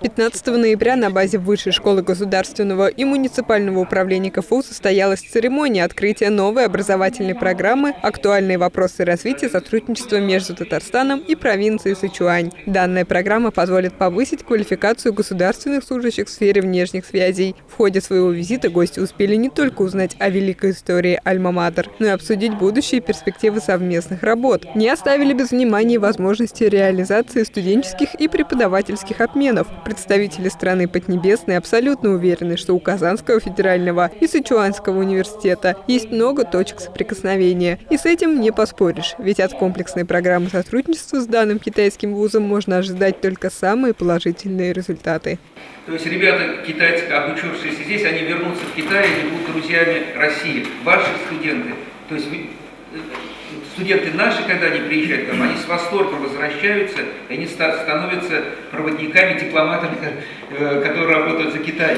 15 ноября на базе Высшей школы государственного и муниципального управления КФУ состоялась церемония открытия новой образовательной программы «Актуальные вопросы развития сотрудничества между Татарстаном и провинцией Сычуань». Данная программа позволит повысить квалификацию государственных служащих в сфере внешних связей. В ходе своего визита гости успели не только узнать о великой истории Альма-Матер, но и обсудить будущие перспективы совместных работ. Не оставили без внимания возможности реализации студенческих и преподавательских обменов. Представители страны Поднебесной абсолютно уверены, что у Казанского федерального и Сычуанского университета есть много точек соприкосновения. И с этим не поспоришь, ведь от комплексной программы сотрудничества с данным китайским вузом можно ожидать только самые положительные результаты. То есть ребята, китайцы, обучившиеся здесь, они вернутся в Китай и будут друзьями России. Ваши студенты, то есть вы, студенты наши, когда они приезжают к нам, они с восторгом возвращаются, и они становятся проводниками, дипломатами, э, которые работают за Китай.